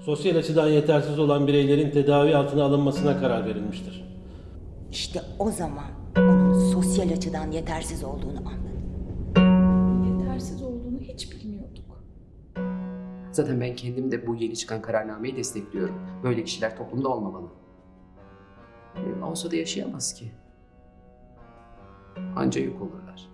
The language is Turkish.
sosyal açıdan yetersiz olan bireylerin tedavi altına alınmasına karar verilmiştir. İşte o zaman onun sosyal açıdan yetersiz olduğunu anladım. Yetersiz olduğunu hiç bilmiyorduk. Zaten ben kendim de bu yeni çıkan kararnameyi destekliyorum. Böyle kişiler toplumda olmamalı. E, olsa da yaşayamaz ki. Anca yük olurlar.